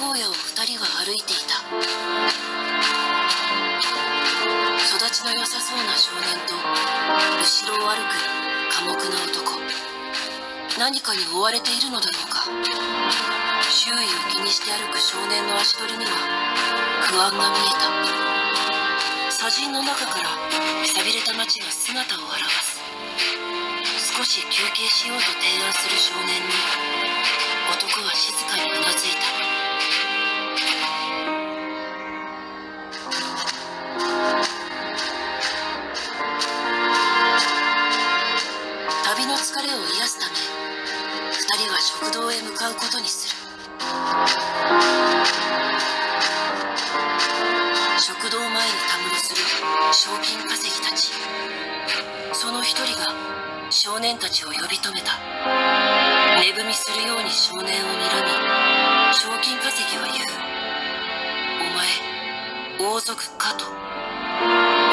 荒野を2人は歩いていた。育ちの良さそうな少年と後ろを歩く寡黙な男。何かに追われているのだろうか。周囲を気にして歩く少年の足取りには不安が見えた。砂塵の中からさびれた街が姿を現す。少し休憩しようと提案する少年に男は静かにうなずいた。年たちを呼び止めた。寝踏みするように少年を睨み賞金稼ぎは言う。お前王族かと。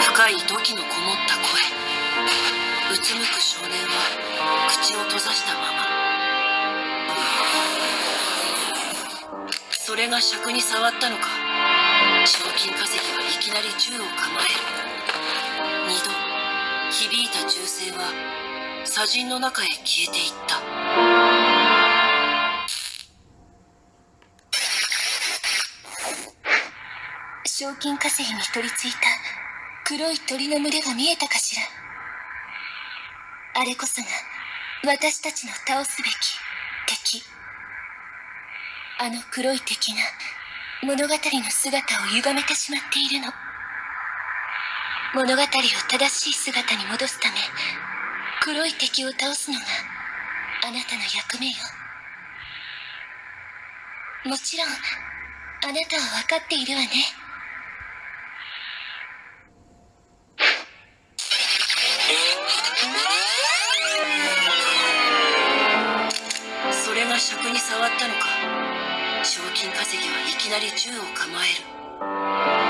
深い土器のこもった声。うつむく少年は口を閉ざしたまま。それが尺に触ったのか。賞金稼ぎはいきなり銃を構える。二度響いた銃声は砂塵の中へ消えていった。賞金稼ぎに取り付いた黒い鳥の群れが見えたかしら。あれこそが私たちの倒すべき敵。あの黒い敵が物語の姿を歪めてしまっているの。物語を正しい姿に戻すため黒い敵を倒すのがあなたの役目よ。もちろんあなたは分かっているわね。それが尺に触ったのか。賞金稼ぎはいきなり銃を構える。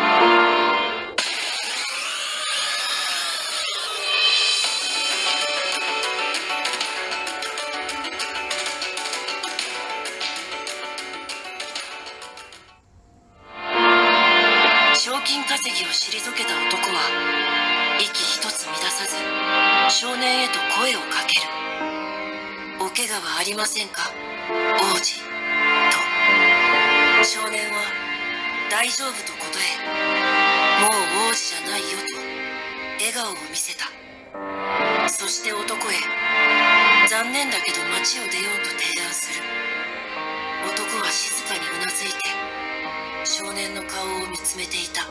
年へと声をかける。お怪我はありませんか？王子。と。少年は大丈夫と答えもう王子じゃないよと笑顔を見せた。そして男へ残念だけど街を出ようと提案する。男は静かにうなずいて少年の顔を見つめていた。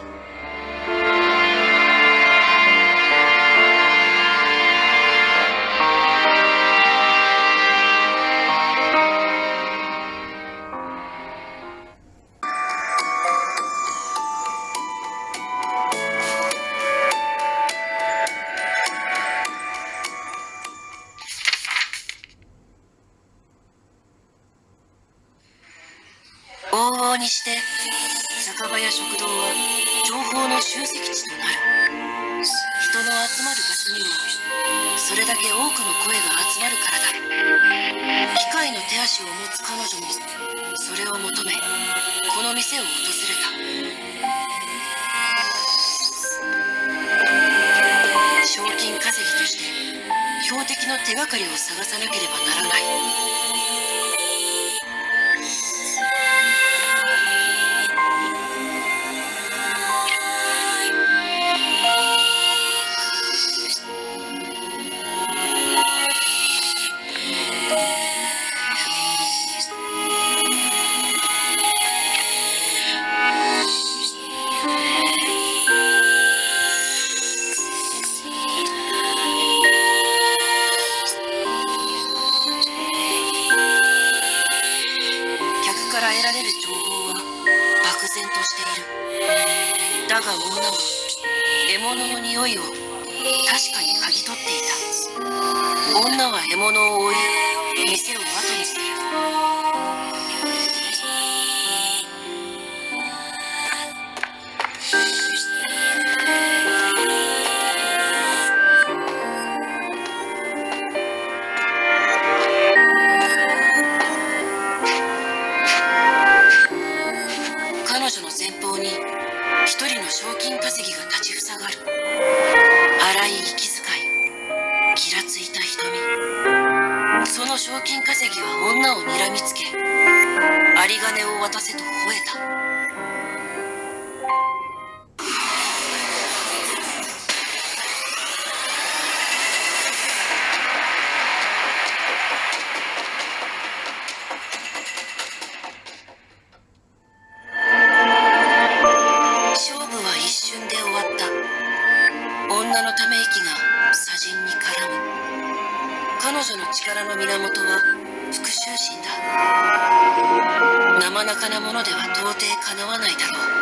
場や食堂は情報の集積地となる人の集まる場所にもそれだけ多くの声が集まるからだ機械の手足を持つ彼女もそれを求めこの店を訪れた賞金稼ぎとして標的の手がかりを探さなければならない。から得られる情報は漠然としている。だが女は獲物の匂いを確かに嗅ぎ取っていた。女は獲物を追い店を生中なものでは到底かなわないだろう。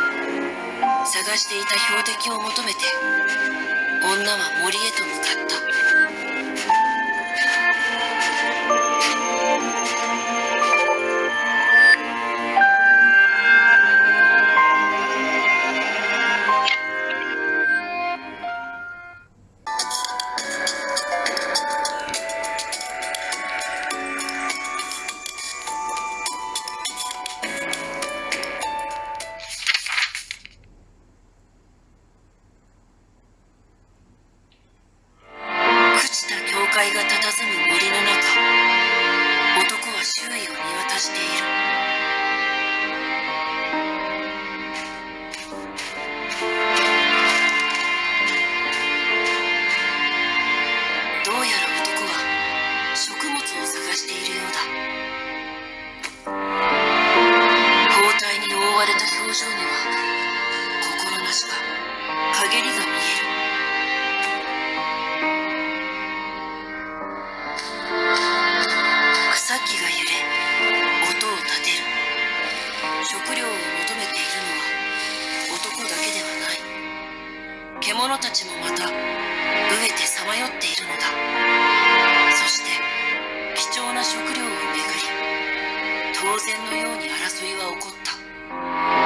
探していた標的を求めて女は森へと向かった。者たちもまた飢えてさまよっているのだ。そして貴重な食料をめぐり当然のように争いは起こった。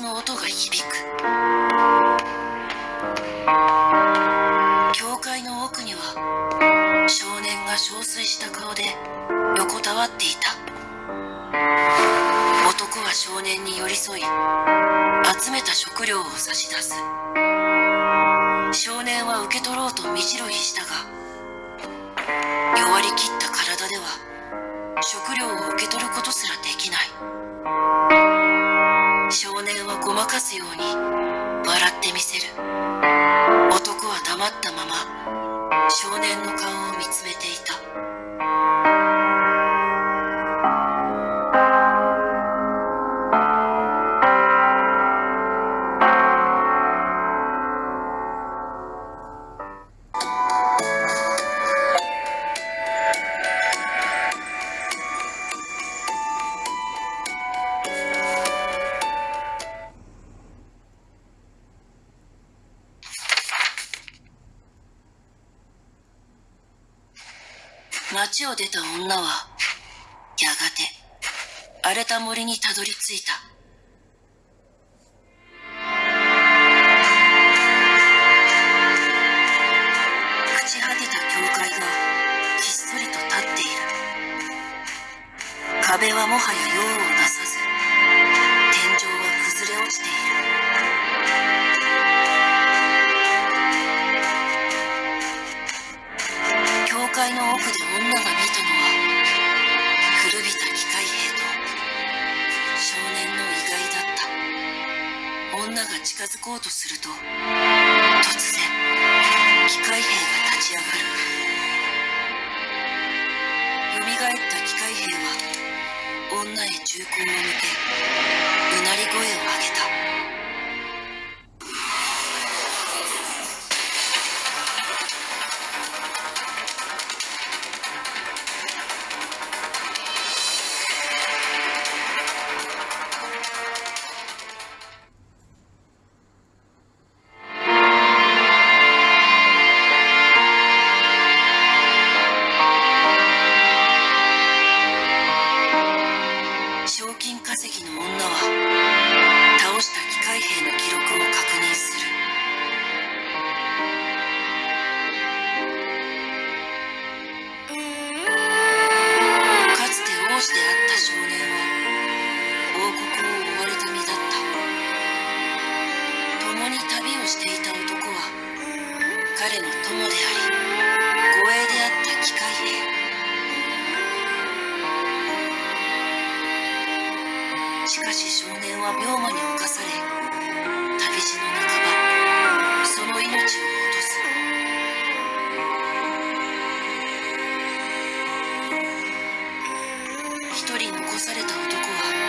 の音が響く。教会の奥には少年が憔悴した顔で横たわっていた。男は少年に寄り添い集めた食料を差し出す。少年は受け取ろうと身白いしたが弱りきった体では食料を受け取ることすらできない。少年はごまかすように笑ってみせる。男は黙ったまま少年の顔を見つめていた。町を出た女はやがて荒れた森にたどり着いた。近づこうとすると突然機械兵が立ち上がる。蘇った機械兵は女へ銃口を向けうなり声を上げであり護衛であった機械へしかし少年は病魔に侵され旅路の半ばその命を落とす一人残された男は